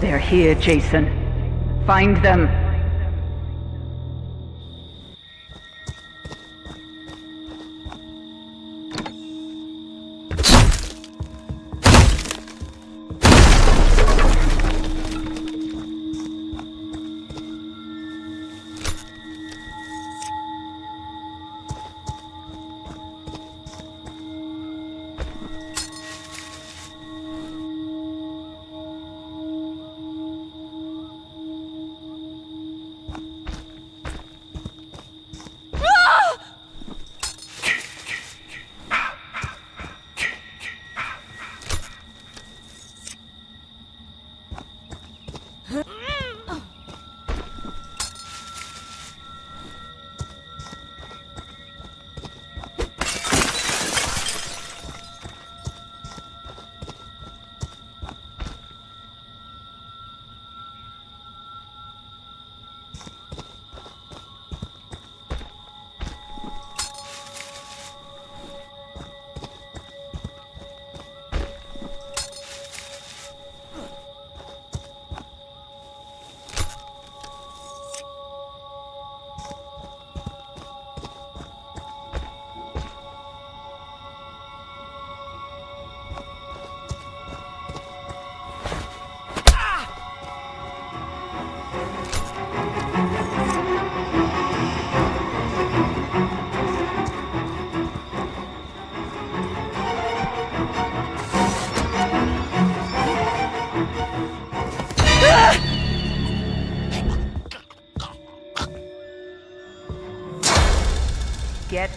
They're here, Jason. Find them.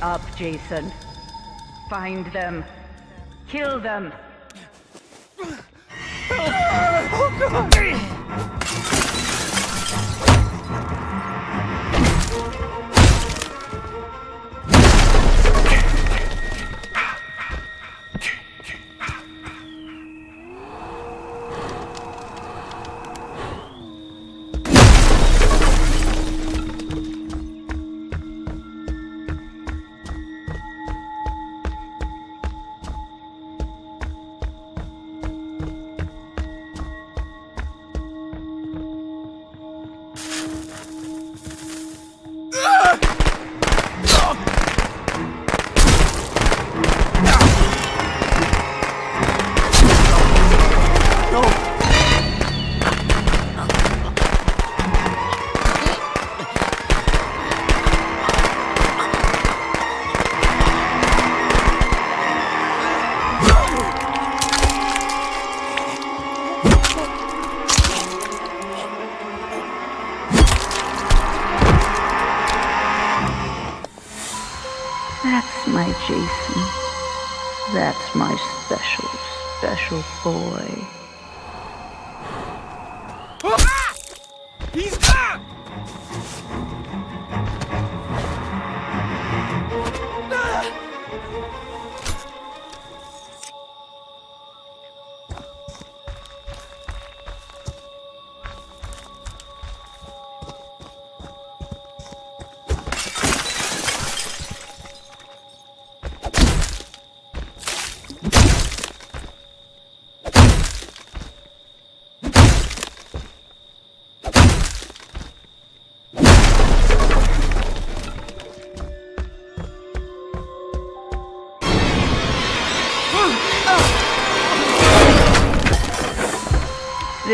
Up, Jason. Find them. Kill them. Oh, That's my Jason. That's my special, special boy. He's ah!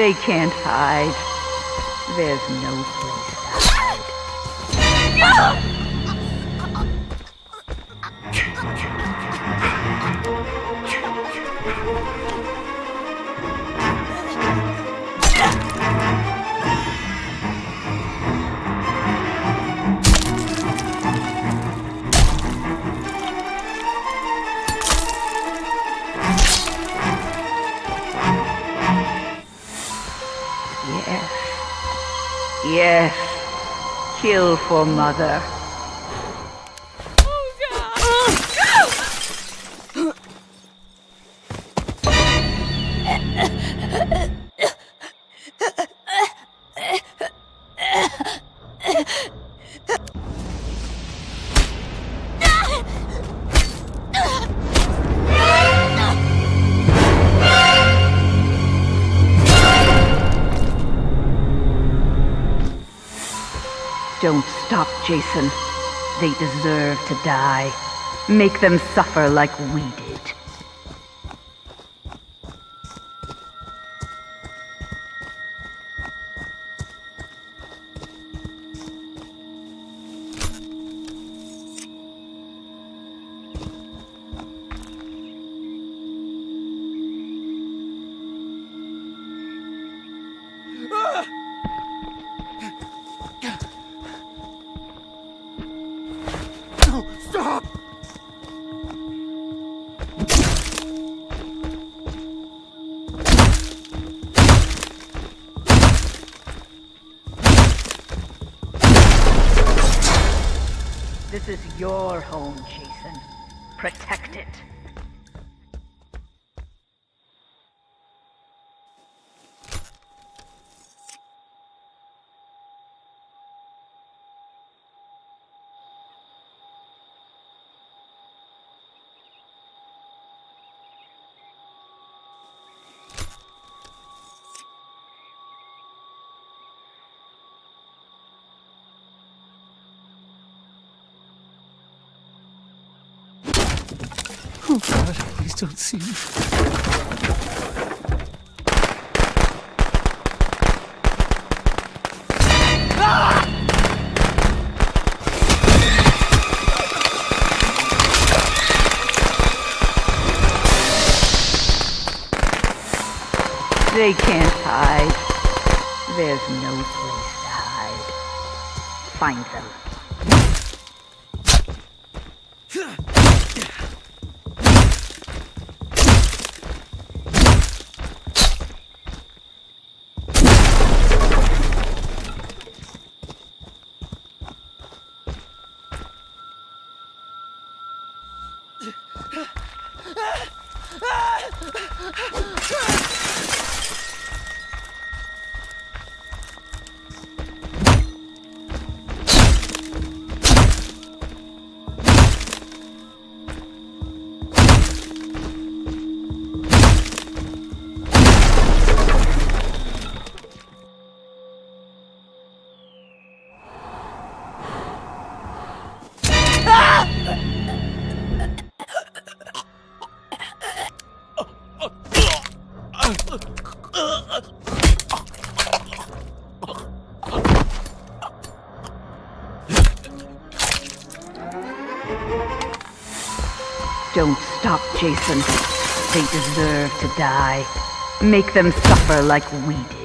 They can't hide. There's no place Yes. Kill for mother. Jason. They deserve to die. Make them suffer like we did. This is your home, Jason. Protect it. Oh God, please don't see me. They can't hide. There's no place to hide. Find them. Ah! Don't stop, Jason. They deserve to die. Make them suffer like we did.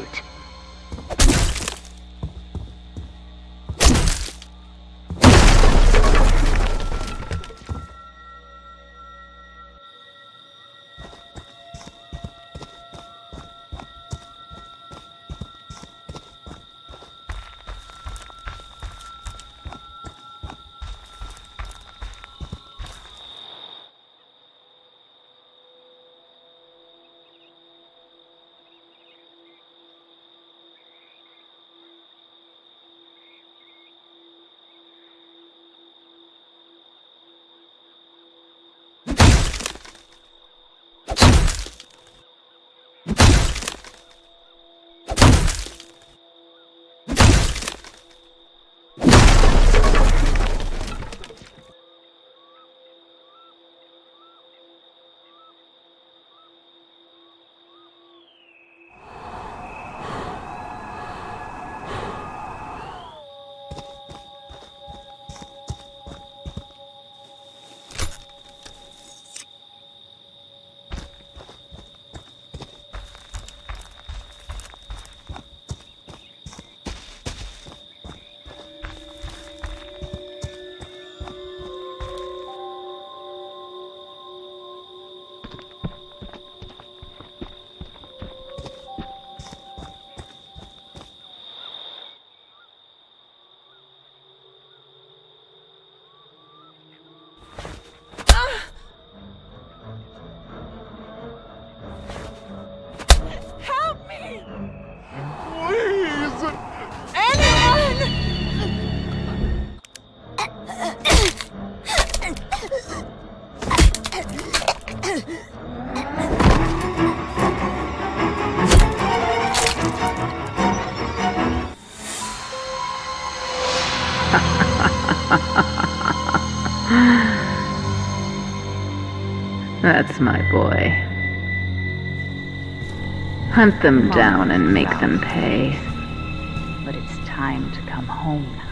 That's my boy. Hunt them down and make them pay. But it's time to come home